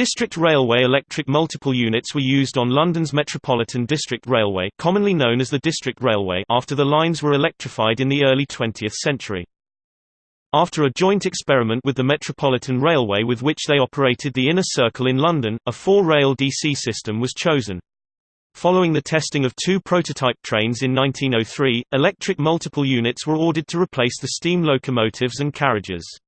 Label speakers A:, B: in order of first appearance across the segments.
A: District Railway electric multiple units were used on London's Metropolitan District Railway commonly known as the District Railway after the lines were electrified in the early 20th century. After a joint experiment with the Metropolitan Railway with which they operated the Inner Circle in London, a four-rail DC system was chosen. Following the testing of two prototype trains in 1903, electric multiple units were ordered to replace the steam locomotives and carriages.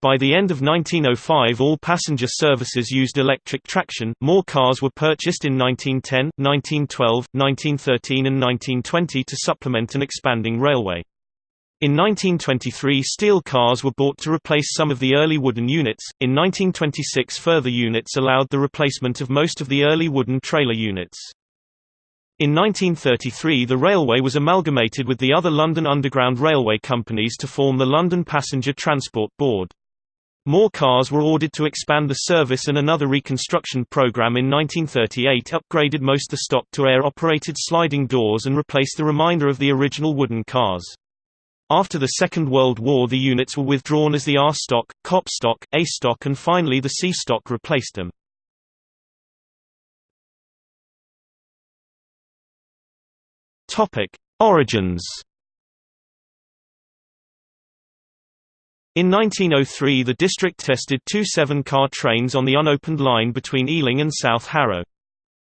A: By the end of 1905 all passenger services used electric traction, more cars were purchased in 1910, 1912, 1913 and 1920 to supplement an expanding railway. In 1923 steel cars were bought to replace some of the early wooden units, in 1926 further units allowed the replacement of most of the early wooden trailer units. In 1933 the railway was amalgamated with the other London Underground Railway companies to form the London Passenger Transport Board. More cars were ordered to expand the service and another reconstruction program in 1938 upgraded most the stock to air-operated sliding doors and replaced the remainder of the original wooden cars. After the Second World War the units were withdrawn as the R stock, COP stock, A stock and finally the C stock replaced them. Origins In 1903 the district tested two seven-car trains on the unopened line between Ealing and South Harrow.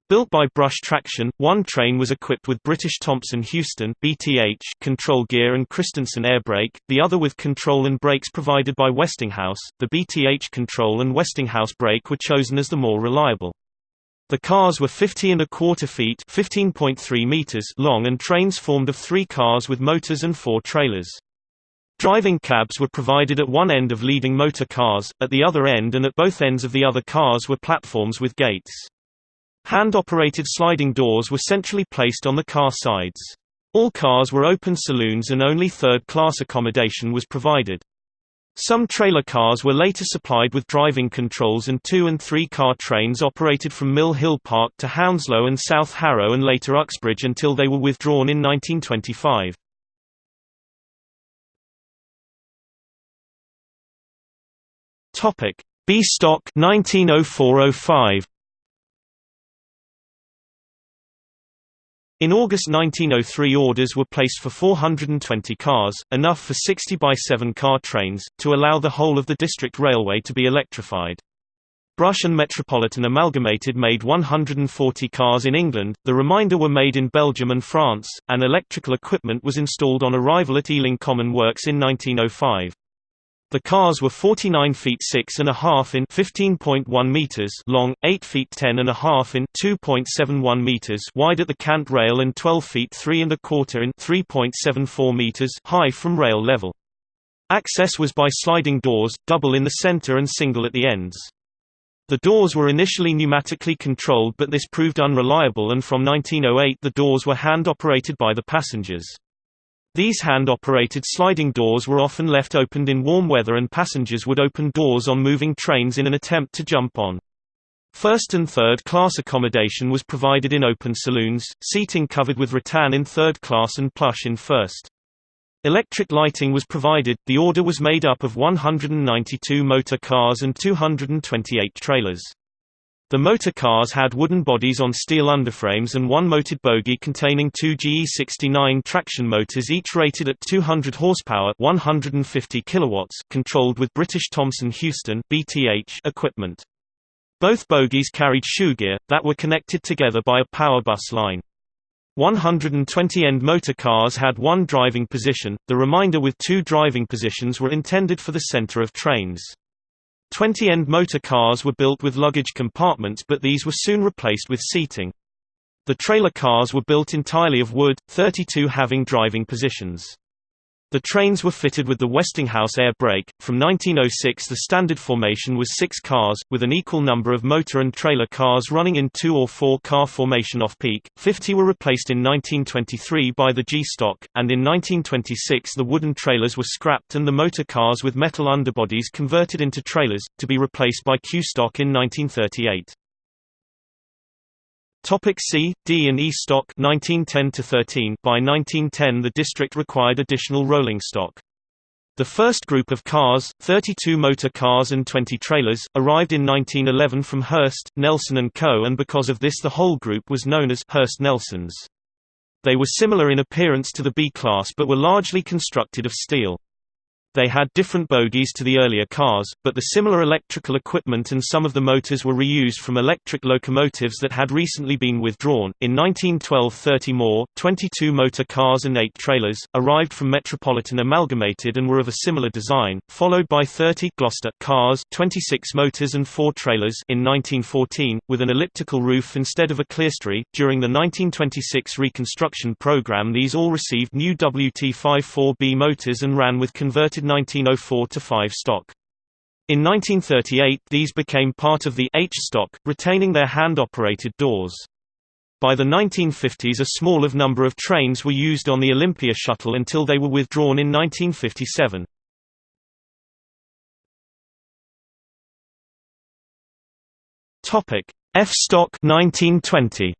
A: Built by Brush Traction, one train was equipped with British Thomson Houston (BTH) control gear and Christensen air brake, the other with control and brakes provided by Westinghouse. The BTH control and Westinghouse brake were chosen as the more reliable. The cars were 50 and a quarter feet (15.3 meters) long and trains formed of 3 cars with motors and 4 trailers. Driving cabs were provided at one end of leading motor cars, at the other end and at both ends of the other cars were platforms with gates. Hand-operated sliding doors were centrally placed on the car sides. All cars were open saloons and only third-class accommodation was provided. Some trailer cars were later supplied with driving controls and two- and three-car trains operated from Mill Hill Park to Hounslow and South Harrow and later Uxbridge until they were withdrawn in 1925. B stock 190405 In August 1903 orders were placed for 420 cars, enough for 60 by 7 car trains, to allow the whole of the district railway to be electrified. Brush and Metropolitan Amalgamated made 140 cars in England, the remainder were made in Belgium and France, and electrical equipment was installed on arrival at Ealing Common Works in 1905. The cars were 49 feet 6 and a half in 15.1 meters long, 8 feet 10 and a half in 2.71 meters wide at the cant rail and 12 feet 3 and a quarter in 3.74 meters high from rail level. Access was by sliding doors, double in the center and single at the ends. The doors were initially pneumatically controlled but this proved unreliable and from 1908 the doors were hand-operated by the passengers. These hand-operated sliding doors were often left opened in warm weather and passengers would open doors on moving trains in an attempt to jump on. First and third class accommodation was provided in open saloons, seating covered with rattan in third class and plush in first. Electric lighting was provided. The order was made up of 192 motor cars and 228 trailers. The motor cars had wooden bodies on steel underframes and one motored bogie containing two GE69 traction motors each rated at 200 horsepower 150 kilowatts, controlled with British Thomson Houston BTH equipment. Both bogies carried shoegear, that were connected together by a power bus line. 120 end motor cars had one driving position, the remainder with two driving positions were intended for the center of trains. Twenty-end motor cars were built with luggage compartments but these were soon replaced with seating. The trailer cars were built entirely of wood, 32 having driving positions. The trains were fitted with the Westinghouse air brake. From 1906 the standard formation was six cars, with an equal number of motor and trailer cars running in two or four car formation off-peak. Fifty were replaced in 1923 by the G-stock, and in 1926 the wooden trailers were scrapped and the motor cars with metal underbodies converted into trailers, to be replaced by Q-stock in 1938. Topic C, D and E stock 1910 to 13 By 1910 the district required additional rolling stock. The first group of cars, 32 motor cars and 20 trailers, arrived in 1911 from Hurst, Nelson & Co. and because of this the whole group was known as Hurst-Nelsons. They were similar in appearance to the B-class but were largely constructed of steel. They had different bogies to the earlier cars, but the similar electrical equipment and some of the motors were reused from electric locomotives that had recently been withdrawn. In 1912, 30 more, 22 motor cars and 8 trailers, arrived from Metropolitan Amalgamated and were of a similar design, followed by 30 Gloucester cars, 26 motors and 4 trailers in 1914, with an elliptical roof instead of a clerestory. During the 1926 reconstruction program, these all received new WT54B motors and ran with converted 1904-5 stock. In 1938 these became part of the H stock, retaining their hand-operated doors. By the 1950s a small of number of trains were used on the Olympia shuttle until they were withdrawn in 1957. F stock 1920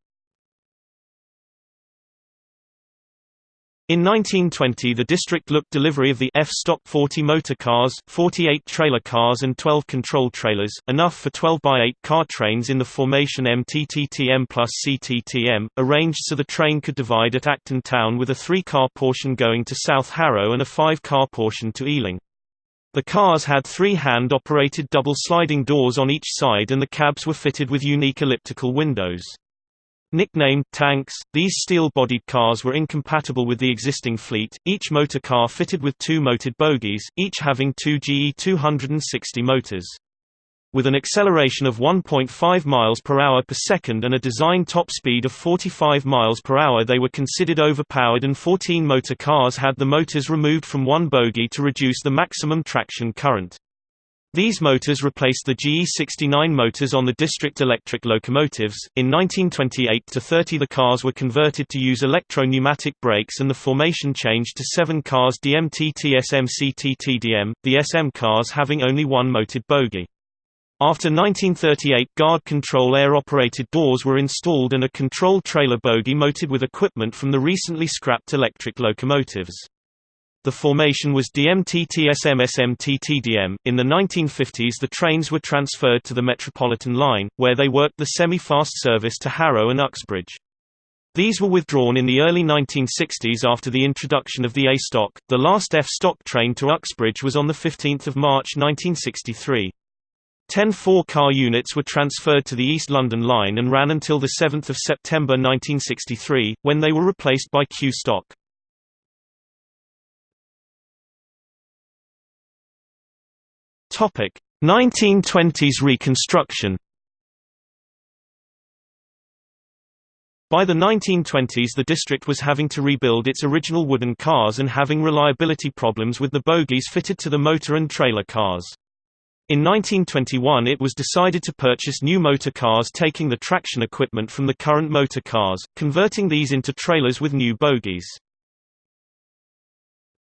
A: In 1920 the district looked delivery of the F-stock 40 motor cars, 48 trailer cars and 12 control trailers, enough for 12 by 8 car trains in the formation MTTTM plus CTTM, arranged so the train could divide at Acton Town with a three-car portion going to South Harrow and a five-car portion to Ealing. The cars had three hand-operated double sliding doors on each side and the cabs were fitted with unique elliptical windows. Nicknamed tanks, these steel-bodied cars were incompatible with the existing fleet, each motor car fitted with two motored bogies, each having two GE 260 motors. With an acceleration of 1.5 miles per hour per second and a design top speed of 45 miles per hour they were considered overpowered and 14 motor cars had the motors removed from one bogie to reduce the maximum traction current. These motors replaced the GE69 motors on the district electric locomotives. In 1928 to 30 the cars were converted to use electro-pneumatic brakes and the formation changed to 7 cars DMTT-SMCTTDM, the SM cars having only one motored bogie. After 1938 guard control air-operated doors were installed and a control trailer bogie mounted with equipment from the recently scrapped electric locomotives. The formation was DMTTSMSMTTDM. In the 1950s, the trains were transferred to the Metropolitan line, where they worked the semi-fast service to Harrow and Uxbridge. These were withdrawn in the early 1960s after the introduction of the A stock. The last F stock train to Uxbridge was on the 15th of March 1963. Ten four-car units were transferred to the East London line and ran until 7 September 1963, when they were replaced by Q stock. Topic: 1920s reconstruction. By the 1920s the district was having to rebuild its original wooden cars and having reliability problems with the bogies fitted to the motor and trailer cars. In 1921 it was decided to purchase new motor cars taking the traction equipment from the current motor cars, converting these into trailers with new bogies.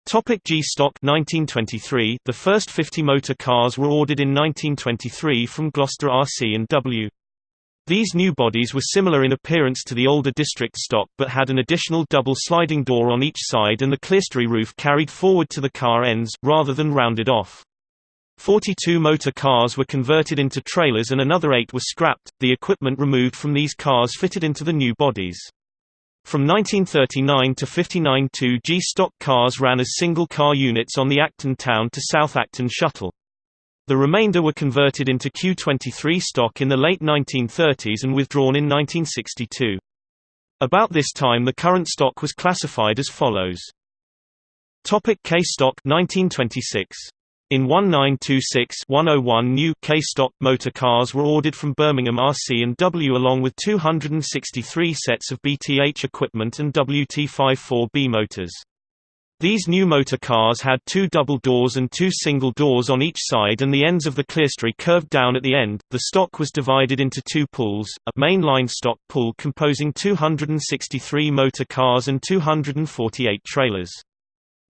A: Topic G stock 1923 The first 50 motor cars were ordered in 1923 from Gloucester RC and W. These new bodies were similar in appearance to the older district stock but had an additional double sliding door on each side and the clerestory roof carried forward to the car ends, rather than rounded off. 42 motor cars were converted into trailers and another eight were scrapped, the equipment removed from these cars fitted into the new bodies. From 1939 to 59 two G-stock cars ran as single-car units on the Acton Town to South Acton shuttle. The remainder were converted into Q23 stock in the late 1930s and withdrawn in 1962. About this time the current stock was classified as follows. Topic K stock 1926 in 1926-101 new K-stock motor cars were ordered from Birmingham RC and W along with 263 sets of BTH equipment and WT54B motors. These new motor cars had two double doors and two single doors on each side and the ends of the clerestory curved down at the end. The stock was divided into two pools, a main-line stock pool composing 263 motor cars and 248 trailers.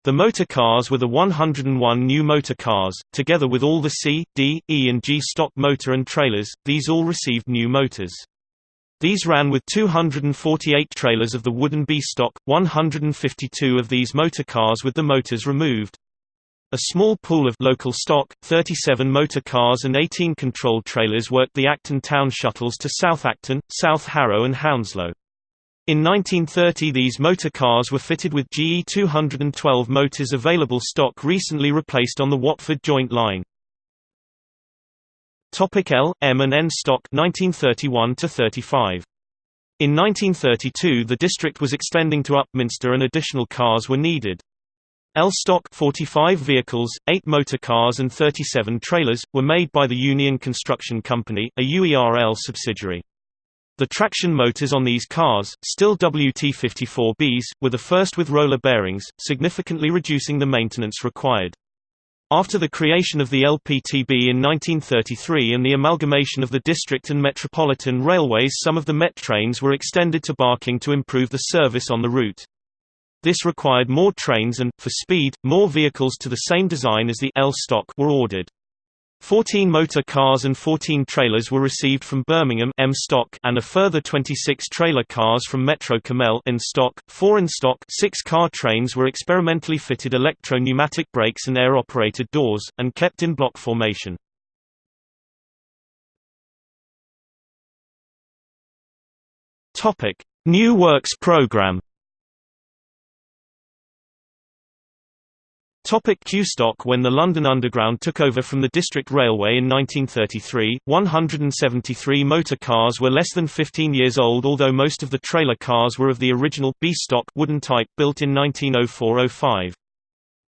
A: The motor cars were the 101 new motor cars, together with all the C, D, E and G stock motor and trailers, these all received new motors. These ran with 248 trailers of the wooden B stock, 152 of these motor cars with the motors removed. A small pool of local stock, 37 motor cars and 18 controlled trailers worked the Acton town shuttles to South Acton, South Harrow and Hounslow. In 1930 these motor cars were fitted with GE 212 motors available stock recently replaced on the Watford Joint Line. Topic L, M and N stock 1931 to 35. In 1932 the district was extending to Upminster and additional cars were needed. L stock 45 vehicles, 8 motor cars and 37 trailers, were made by the Union Construction Company, a UERL subsidiary. The traction motors on these cars, still WT54Bs, were the first with roller bearings, significantly reducing the maintenance required. After the creation of the LPTB in 1933 and the amalgamation of the district and metropolitan railways some of the Met trains were extended to Barking to improve the service on the route. This required more trains and, for speed, more vehicles to the same design as the L stock were ordered. 14 motor cars and 14 trailers were received from Birmingham M stock and a further 26 trailer cars from Metro Cammell N stock. 4 N stock 6 car trains were experimentally fitted electro-pneumatic brakes and air-operated doors, and kept in block formation. New Works program Topic Q stock When the London Underground took over from the District Railway in 1933, 173 motor cars were less than 15 years old although most of the trailer cars were of the original B stock wooden type built in 1904–05.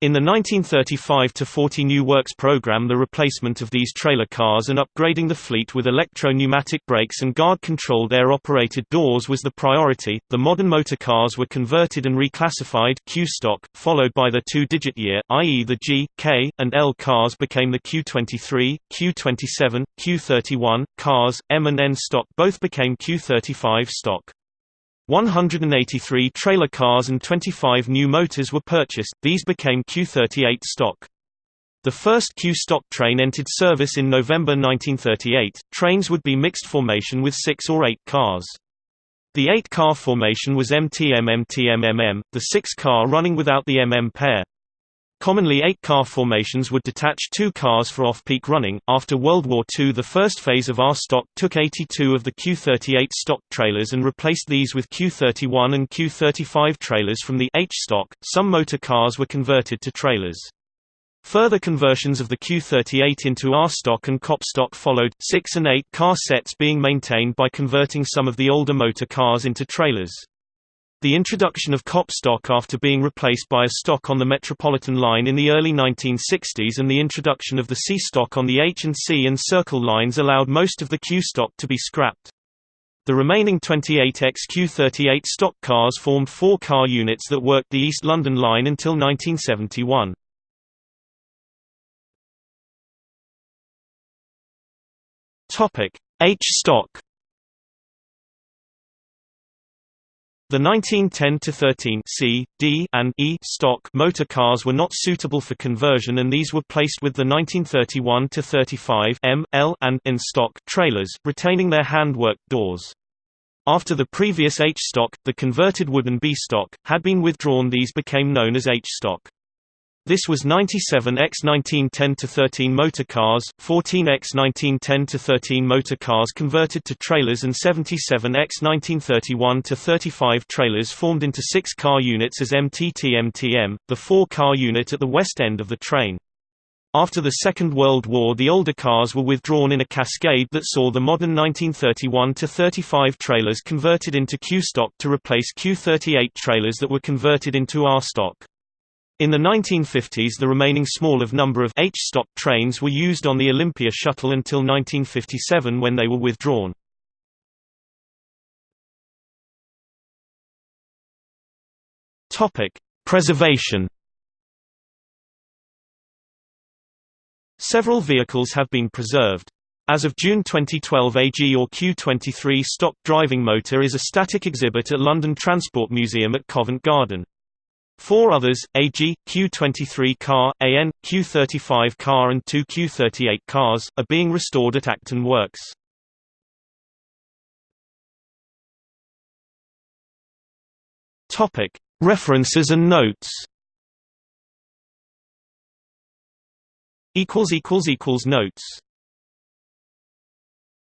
A: In the 1935–40 New Works program the replacement of these trailer cars and upgrading the fleet with electro-pneumatic brakes and guard-controlled air-operated doors was the priority. The modern motor cars were converted and reclassified Q stock, followed by the two-digit year, i.e. the G, K, and L cars became the Q23, Q27, Q31, cars, M and N stock both became Q35 stock. 183 trailer cars and 25 new motors were purchased, these became Q38 stock. The first Q stock train entered service in November 1938. Trains would be mixed formation with six or eight cars. The eight-car formation was MTM-MTM-MM, the six-car running without the MM pair. Commonly eight-car formations would detach two cars for off-peak running. After World War II the first phase of R stock took 82 of the Q-38 stock trailers and replaced these with Q-31 and Q-35 trailers from the H stock. Some motor cars were converted to trailers. Further conversions of the Q38 into R stock and COP stock followed, 6 and 8 car sets being maintained by converting some of the older motor cars into trailers. The introduction of COP stock after being replaced by a stock on the Metropolitan line in the early 1960s and the introduction of the C stock on the H and C and Circle lines allowed most of the Q stock to be scrapped. The remaining 28 XQ38 stock cars formed four car units that worked the East London line until 1971. H stock The 1910–13 C, D, and E stock motor cars were not suitable for conversion and these were placed with the 1931–35 M, L, and N stock trailers, retaining their hand-worked doors. After the previous H stock, the converted wooden B stock, had been withdrawn these became known as H stock. This was 97 x 1910-13 motor cars, 14 x 1910-13 motor cars converted to trailers and 77 x 1931-35 trailers formed into six-car units as MTT-MTM, the four-car unit at the west end of the train. After the Second World War the older cars were withdrawn in a cascade that saw the modern 1931-35 trailers converted into Q stock to replace Q38 trailers that were converted into R stock. In the 1950s the remaining small of number of H-stock trains were used on the Olympia shuttle until 1957 when they were withdrawn. Preservation Several vehicles have been preserved. As of June 2012 AG or Q23 stock driving motor is a static exhibit at London Transport Museum at Covent Garden. Four others, AG, Q23 car, AN, Q35 car and two Q38 cars, are being restored at Acton Works. References and notes. Notes